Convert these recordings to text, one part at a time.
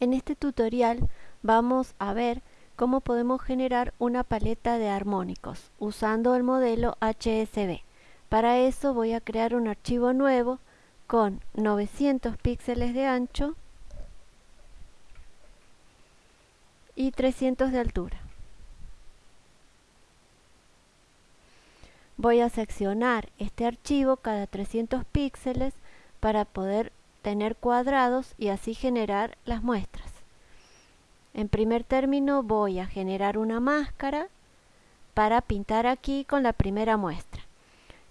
En este tutorial vamos a ver cómo podemos generar una paleta de armónicos usando el modelo HSB. Para eso voy a crear un archivo nuevo con 900 píxeles de ancho y 300 de altura. Voy a seccionar este archivo cada 300 píxeles para poder tener cuadrados y así generar las muestras. En primer término voy a generar una máscara para pintar aquí con la primera muestra.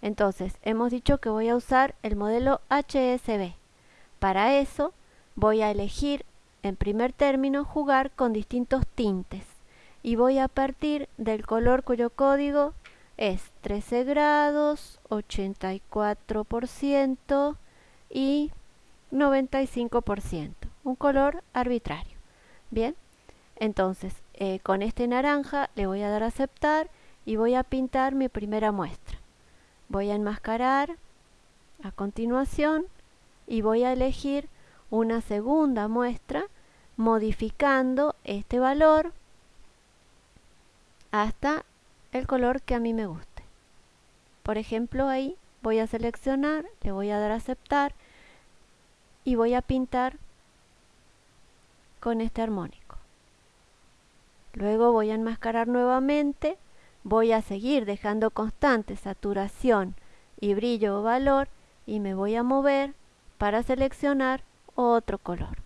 Entonces, hemos dicho que voy a usar el modelo HSB. Para eso, voy a elegir en primer término jugar con distintos tintes y voy a partir del color cuyo código es 13 grados, 84% y 95%, un color arbitrario. Bien, entonces eh, con este naranja le voy a dar a aceptar y voy a pintar mi primera muestra. Voy a enmascarar a continuación y voy a elegir una segunda muestra modificando este valor hasta el color que a mí me guste. Por ejemplo ahí voy a seleccionar, le voy a dar a aceptar y voy a pintar con este armónico. Luego voy a enmascarar nuevamente, voy a seguir dejando constante saturación y brillo o valor y me voy a mover para seleccionar otro color.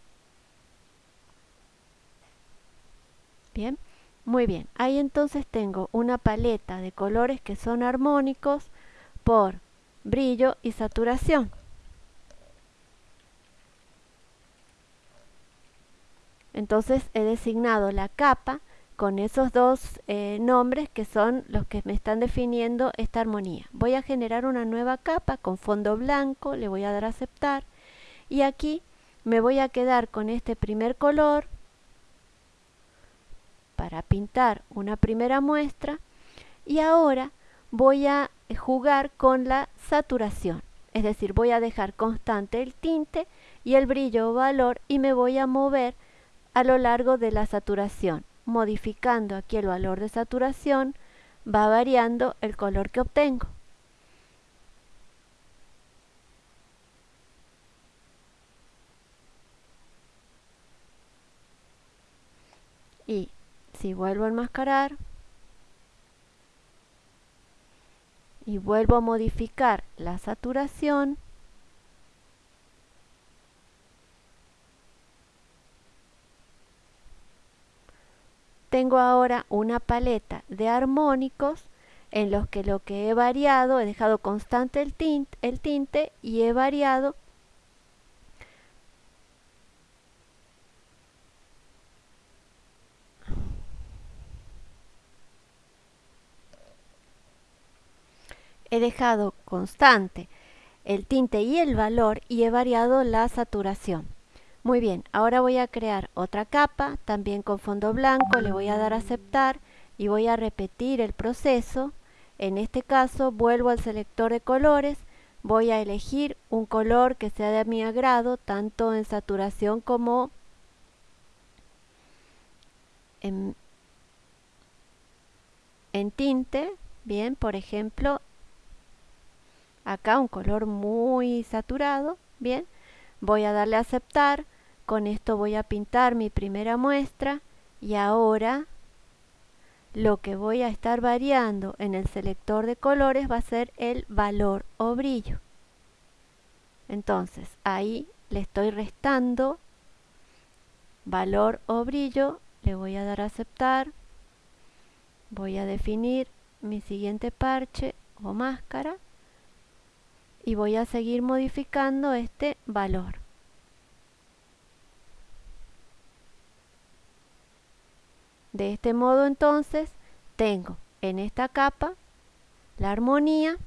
Bien, muy bien. Ahí entonces tengo una paleta de colores que son armónicos por brillo y saturación. Entonces he designado la capa con esos dos eh, nombres que son los que me están definiendo esta armonía. Voy a generar una nueva capa con fondo blanco, le voy a dar a aceptar y aquí me voy a quedar con este primer color para pintar una primera muestra y ahora voy a jugar con la saturación, es decir, voy a dejar constante el tinte y el brillo o valor y me voy a mover a lo largo de la saturación. Modificando aquí el valor de saturación, va variando el color que obtengo. Y si vuelvo a enmascarar y vuelvo a modificar la saturación, tengo ahora una paleta de armónicos en los que lo que he variado, he dejado constante el tinte, el tinte y he variado he dejado constante el tinte y el valor y he variado la saturación. Muy bien, ahora voy a crear otra capa, también con fondo blanco, le voy a dar a aceptar y voy a repetir el proceso. En este caso vuelvo al selector de colores, voy a elegir un color que sea de mi agrado, tanto en saturación como en, en tinte. Bien, por ejemplo, acá un color muy saturado. Bien, voy a darle a aceptar con esto voy a pintar mi primera muestra y ahora lo que voy a estar variando en el selector de colores va a ser el valor o brillo. Entonces ahí le estoy restando valor o brillo, le voy a dar a aceptar, voy a definir mi siguiente parche o máscara y voy a seguir modificando este valor. De este modo entonces tengo en esta capa la armonía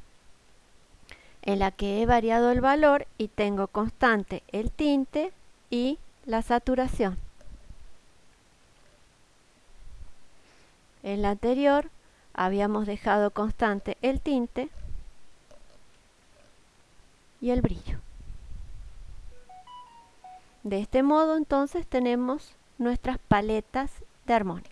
en la que he variado el valor y tengo constante el tinte y la saturación. En la anterior habíamos dejado constante el tinte y el brillo. De este modo entonces tenemos nuestras paletas de armónica.